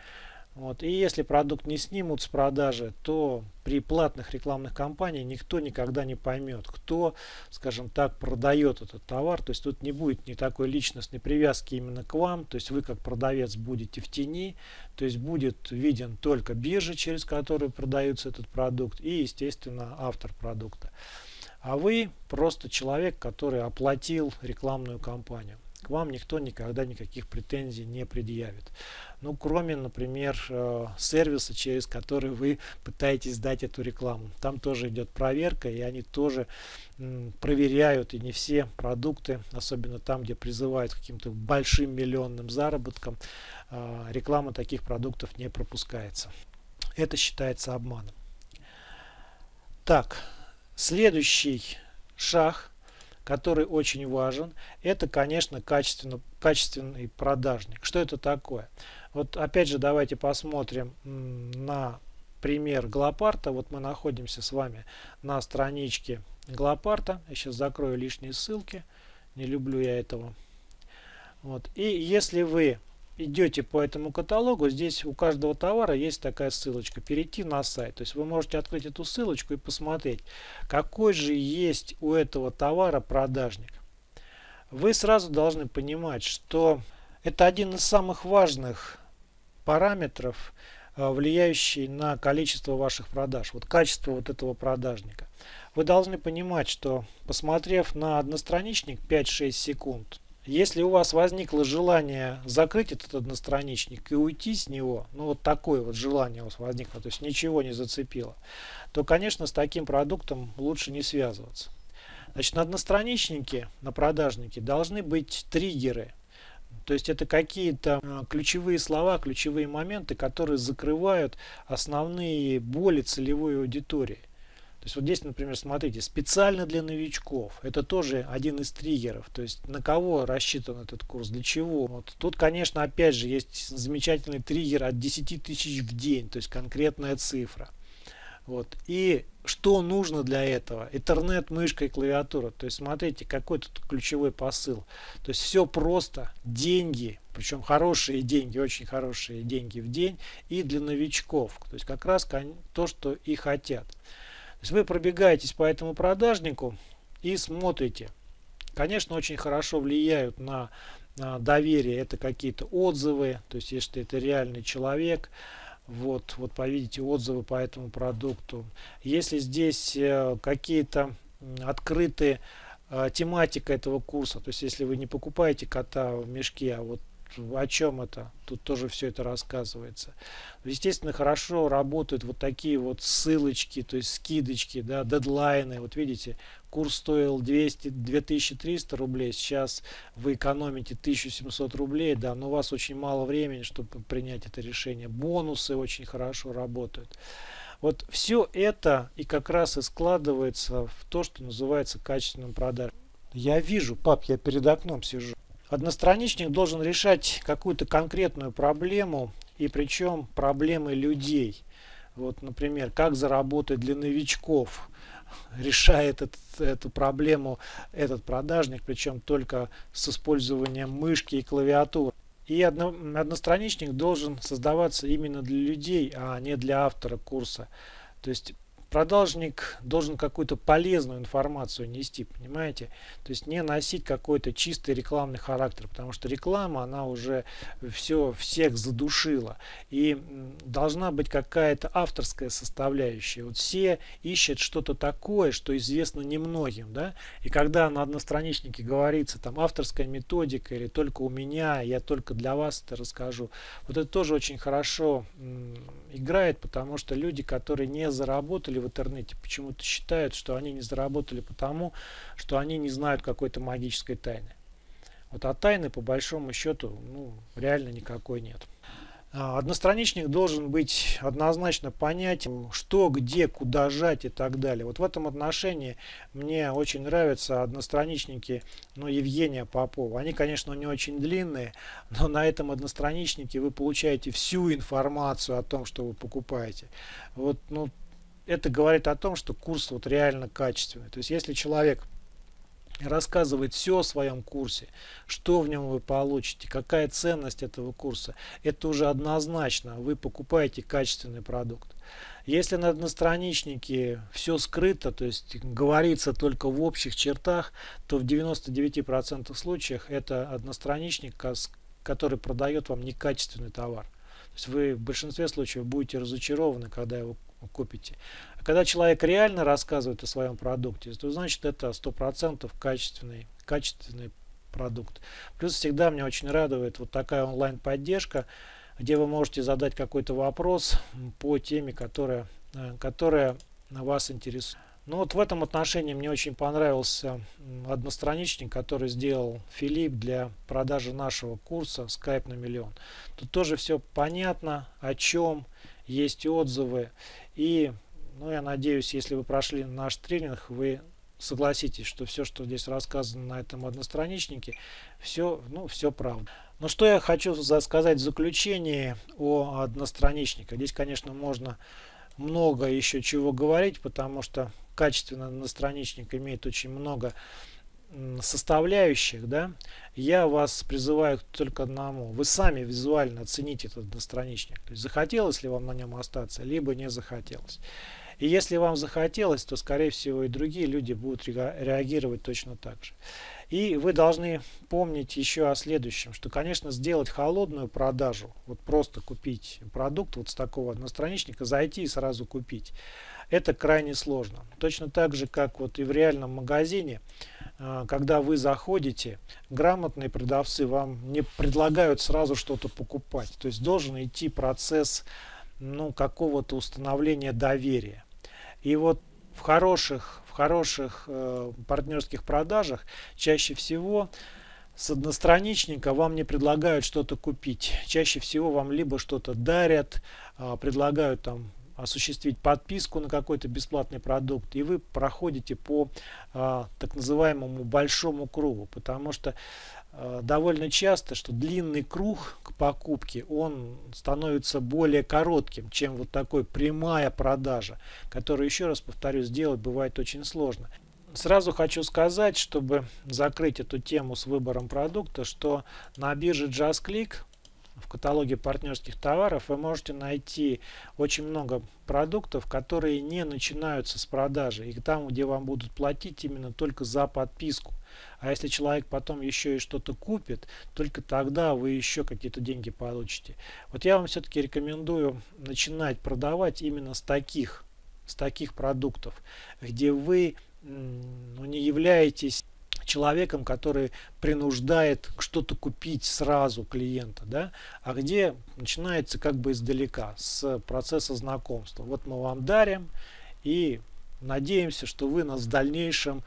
вот. И если продукт не снимут с продажи, то при платных рекламных кампаниях никто никогда не поймет, кто, скажем так, продает этот товар. То есть тут не будет ни такой личностной привязки именно к вам. То есть вы как продавец будете в тени. То есть будет виден только биржа, через которую продается этот продукт и, естественно, автор продукта. А вы просто человек, который оплатил рекламную кампанию к вам никто никогда никаких претензий не предъявит. Ну, кроме, например, э, сервиса, через который вы пытаетесь сдать эту рекламу. Там тоже идет проверка, и они тоже проверяют, и не все продукты, особенно там, где призывают каким-то большим миллионным заработкам, э, реклама таких продуктов не пропускается. Это считается обманом. Так, следующий шаг – который очень важен, это, конечно, качественно, качественный продажник. Что это такое? Вот опять же давайте посмотрим на пример Глопарта. Вот мы находимся с вами на страничке Глопарта. Я сейчас закрою лишние ссылки. Не люблю я этого. Вот. И если вы идете по этому каталогу, здесь у каждого товара есть такая ссылочка, перейти на сайт. То есть вы можете открыть эту ссылочку и посмотреть, какой же есть у этого товара продажник. Вы сразу должны понимать, что это один из самых важных параметров, э, влияющий на количество ваших продаж, вот качество вот этого продажника. Вы должны понимать, что посмотрев на одностраничник 5-6 секунд, если у вас возникло желание закрыть этот одностраничник и уйти с него, ну вот такое вот желание у вас возникло, то есть ничего не зацепило, то, конечно, с таким продуктом лучше не связываться. Значит, на одностраничнике, на продажнике должны быть триггеры. То есть это какие-то э, ключевые слова, ключевые моменты, которые закрывают основные боли целевой аудитории. То есть вот здесь, например, смотрите, специально для новичков. Это тоже один из триггеров. То есть на кого рассчитан этот курс, для чего. Вот. Тут, конечно, опять же есть замечательный триггер от 10 тысяч в день, то есть конкретная цифра. Вот. И что нужно для этого? Интернет, мышка и клавиатура. То есть смотрите, какой тут ключевой посыл. То есть все просто. Деньги, причем хорошие деньги, очень хорошие деньги в день и для новичков. То есть как раз то, что и хотят есть вы пробегаетесь по этому продажнику и смотрите. Конечно, очень хорошо влияют на, на доверие. Это какие-то отзывы, то есть если это реальный человек, вот, вот повидите отзывы по этому продукту. Если здесь э, какие-то открытые э, тематика этого курса, то есть если вы не покупаете кота в мешке, а вот о чем это? Тут тоже все это рассказывается. Естественно, хорошо работают вот такие вот ссылочки, то есть скидочки, да, дедлайны. Вот видите, курс стоил 200, 2300 рублей, сейчас вы экономите 1700 рублей, да, но у вас очень мало времени, чтобы принять это решение. Бонусы очень хорошо работают. Вот все это и как раз и складывается в то, что называется качественным продажем. Я вижу, пап, я перед окном сижу. Одностраничник должен решать какую-то конкретную проблему, и причем проблемы людей. Вот, например, как заработать для новичков. Решает этот, эту проблему этот продажник, причем только с использованием мышки и клавиатуры. И одно, одностраничник должен создаваться именно для людей, а не для автора курса. То есть продажник должен какую-то полезную информацию нести, понимаете? То есть не носить какой-то чистый рекламный характер, потому что реклама, она уже все всех задушила. И должна быть какая-то авторская составляющая. Вот все ищут что-то такое, что известно немногим, да? И когда на одностраничнике говорится там авторская методика или только у меня, я только для вас это расскажу, вот это тоже очень хорошо играет, потому что люди, которые не заработали в интернете, почему-то считают, что они не заработали потому, что они не знают какой-то магической тайны. Вот а тайны по большому счету ну, реально никакой нет. А, одностраничник должен быть однозначно понятен, что, где, куда жать и так далее. Вот в этом отношении мне очень нравятся одностраничники ну, Евгения Попова. Они, конечно, не очень длинные, но на этом одностраничнике вы получаете всю информацию о том, что вы покупаете. Вот, ну, это говорит о том, что курс вот реально качественный. То есть если человек рассказывает все о своем курсе, что в нем вы получите, какая ценность этого курса, это уже однозначно, вы покупаете качественный продукт. Если на одностраничнике все скрыто, то есть говорится только в общих чертах, то в 99% случаях это одностраничник, который продает вам некачественный товар. То есть вы в большинстве случаев будете разочарованы, когда его купите. А когда человек реально рассказывает о своем продукте, то значит это 100% качественный, качественный продукт. Плюс всегда меня очень радует вот такая онлайн-поддержка, где вы можете задать какой-то вопрос по теме, которая, э, которая вас интересует. Ну вот в этом отношении мне очень понравился одностраничник, который сделал Филипп для продажи нашего курса Skype на миллион. Тут тоже все понятно, о чем, есть отзывы. И ну, я надеюсь, если вы прошли наш тренинг, вы согласитесь, что все, что здесь рассказано на этом одностраничнике, все, ну, все правда. Но что я хочу сказать в заключении о одностраничнике. Здесь, конечно, можно много еще чего говорить, потому что качественный одностраничник имеет очень много составляющих, да, я вас призываю только одному. Вы сами визуально оцените этот одностраничник. То есть захотелось ли вам на нем остаться, либо не захотелось. И если вам захотелось, то скорее всего и другие люди будут реагировать точно так же. И вы должны помнить еще о следующем, что, конечно, сделать холодную продажу, вот просто купить продукт вот с такого одностраничника, зайти и сразу купить, это крайне сложно. Точно так же, как вот и в реальном магазине, а, когда вы заходите, грамотные продавцы вам не предлагают сразу что-то покупать. То есть должен идти процесс ну, какого-то установления доверия. И вот в хороших в хороших э, партнерских продажах чаще всего с одностраничника вам не предлагают что-то купить. Чаще всего вам либо что-то дарят, э, предлагают там осуществить подписку на какой-то бесплатный продукт, и вы проходите по э, так называемому большому кругу, потому что Э, довольно часто, что длинный круг к покупке, он становится более коротким, чем вот такой прямая продажа, которую, еще раз повторю, сделать бывает очень сложно. Сразу хочу сказать, чтобы закрыть эту тему с выбором продукта, что на бирже JustClick в каталоге партнерских товаров вы можете найти очень много продуктов, которые не начинаются с продажи. И там, где вам будут платить именно только за подписку. А если человек потом еще и что-то купит, только тогда вы еще какие-то деньги получите. Вот я вам все-таки рекомендую начинать продавать именно с таких, с таких продуктов, где вы ну, не являетесь человеком, который принуждает что-то купить сразу клиента, да, а где начинается как бы издалека, с процесса знакомства. Вот мы вам дарим и надеемся, что вы нас в дальнейшем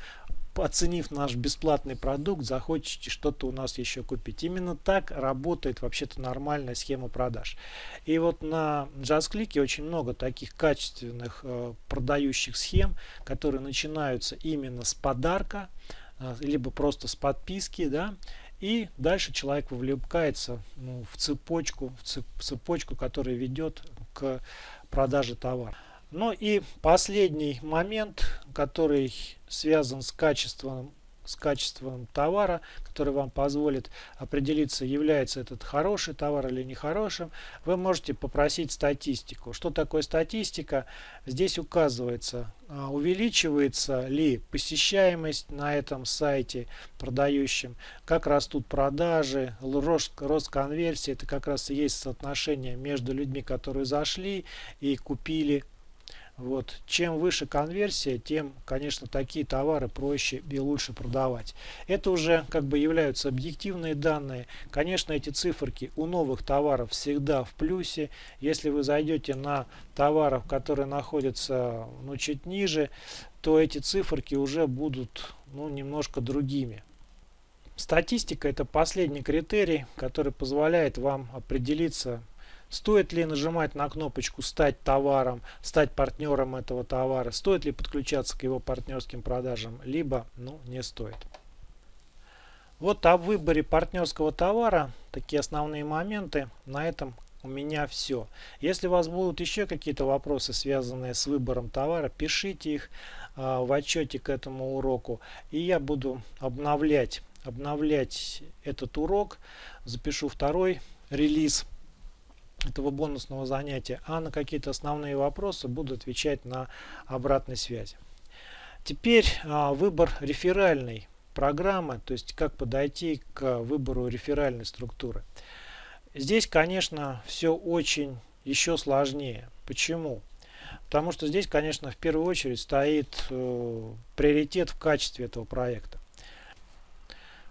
оценив наш бесплатный продукт, захочете что-то у нас еще купить. Именно так работает вообще-то нормальная схема продаж. И вот на JustClick очень много таких качественных э, продающих схем, которые начинаются именно с подарка, либо просто с подписки, да, и дальше человек вовлекается ну, в цепочку, в цепочку, которая ведет к продаже товара. Ну и последний момент, который связан с качеством, с качеством товара, который вам позволит определиться, является этот хороший товар или нехорошим, вы можете попросить статистику. Что такое статистика? Здесь указывается, а, увеличивается ли посещаемость на этом сайте продающем, как растут продажи, рост, рост конверсии. Это как раз и есть соотношение между людьми, которые зашли и купили вот. Чем выше конверсия, тем, конечно, такие товары проще и лучше продавать. Это уже как бы являются объективные данные. Конечно, эти циферки у новых товаров всегда в плюсе. Если вы зайдете на товаров, которые находятся ну, чуть ниже, то эти циферки уже будут ну, немножко другими. Статистика это последний критерий, который позволяет вам определиться Стоит ли нажимать на кнопочку «Стать товаром», «Стать партнером этого товара», стоит ли подключаться к его партнерским продажам, либо ну, не стоит. Вот о выборе партнерского товара, такие основные моменты. На этом у меня все. Если у вас будут еще какие-то вопросы, связанные с выбором товара, пишите их э, в отчете к этому уроку. И я буду обновлять, обновлять этот урок. Запишу второй релиз этого бонусного занятия, а на какие-то основные вопросы буду отвечать на обратной связи. Теперь а, выбор реферальной программы, то есть как подойти к выбору реферальной структуры. Здесь, конечно, все очень еще сложнее. Почему? Потому что здесь, конечно, в первую очередь стоит э, приоритет в качестве этого проекта.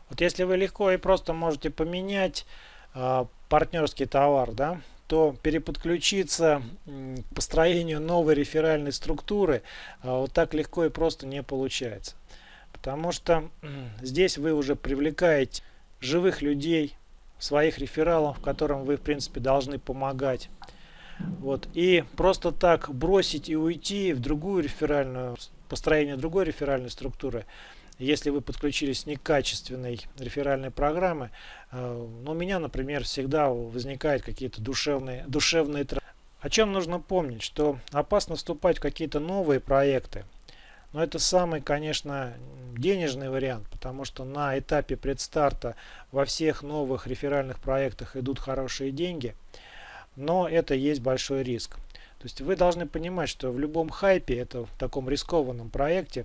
Вот если вы легко и просто можете поменять э, партнерский товар, да, то переподключиться к построению новой реферальной структуры а, вот так легко и просто не получается. Потому что здесь вы уже привлекаете живых людей, своих рефералов, которым вы в принципе должны помогать. Вот. И просто так бросить и уйти в другую реферальную, построение другой реферальной структуры – если вы подключились некачественной реферальной программы, э, ну, у меня, например, всегда возникают какие-то душевные, душевные О чем нужно помнить, что опасно вступать в какие-то новые проекты. Но это самый, конечно, денежный вариант, потому что на этапе предстарта во всех новых реферальных проектах идут хорошие деньги, но это есть большой риск. То есть вы должны понимать, что в любом хайпе, это в таком рискованном проекте,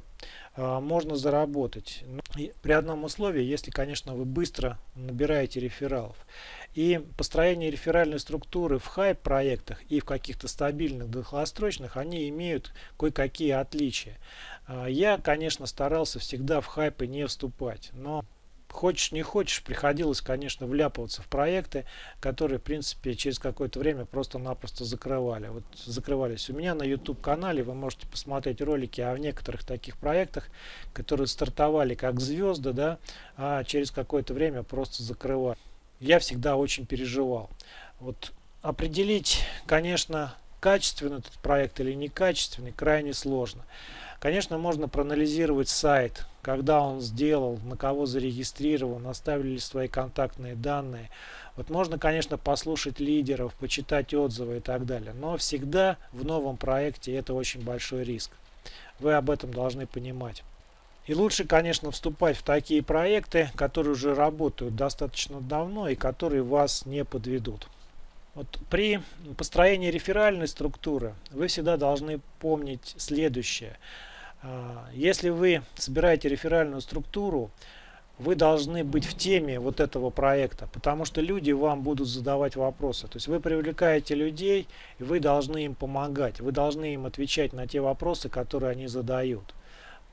э, можно заработать. Ну, при одном условии, если, конечно, вы быстро набираете рефералов. И построение реферальной структуры в хайп проектах и в каких-то стабильных долгосрочных, они имеют кое-какие отличия. Э, я, конечно, старался всегда в хайпы не вступать, но хочешь не хочешь, приходилось, конечно, вляпываться в проекты, которые, в принципе, через какое-то время просто-напросто закрывали. Вот закрывались. У меня на YouTube канале вы можете посмотреть ролики о некоторых таких проектах, которые стартовали как звезды, да, а через какое-то время просто закрывали. Я всегда очень переживал. Вот определить, конечно, качественный этот проект или некачественный крайне сложно. Конечно, можно проанализировать сайт, когда он сделал, на кого зарегистрирован, оставили ли свои контактные данные. Вот можно, конечно, послушать лидеров, почитать отзывы и так далее. Но всегда в новом проекте это очень большой риск. Вы об этом должны понимать. И лучше, конечно, вступать в такие проекты, которые уже работают достаточно давно и которые вас не подведут. Вот при построении реферальной структуры вы всегда должны помнить следующее – а, если вы собираете реферальную структуру, вы должны быть в теме вот этого проекта, потому что люди вам будут задавать вопросы. То есть вы привлекаете людей, и вы должны им помогать, вы должны им отвечать на те вопросы, которые они задают.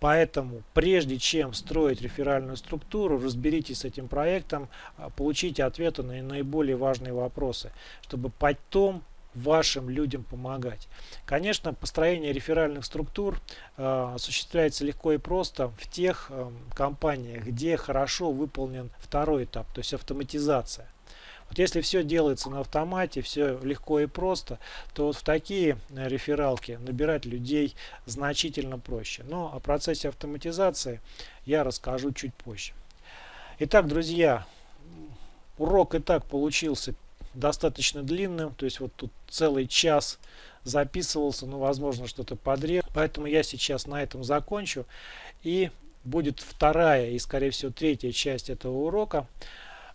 Поэтому, прежде чем строить реферальную структуру, разберитесь с этим проектом, а, получите ответы на наиболее важные вопросы, чтобы потом вашим людям помогать. Конечно, построение реферальных структур э, осуществляется легко и просто в тех э, компаниях, где хорошо выполнен второй этап, то есть автоматизация. Вот если все делается на автомате, все легко и просто, то вот в такие э, рефералки набирать людей значительно проще. Но о процессе автоматизации я расскажу чуть позже. Итак, друзья, урок и так получился достаточно длинным, то есть вот тут целый час записывался, но возможно что-то подрез. Поэтому я сейчас на этом закончу и будет вторая и скорее всего третья часть этого урока.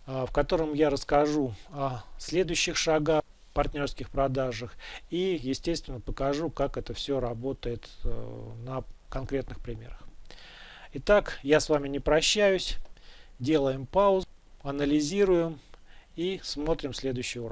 А, в котором я расскажу о следующих шагах партнерских продажах и естественно покажу как это все работает э, на конкретных примерах. Итак я с вами не прощаюсь. Делаем паузу анализируем и смотрим следующий урок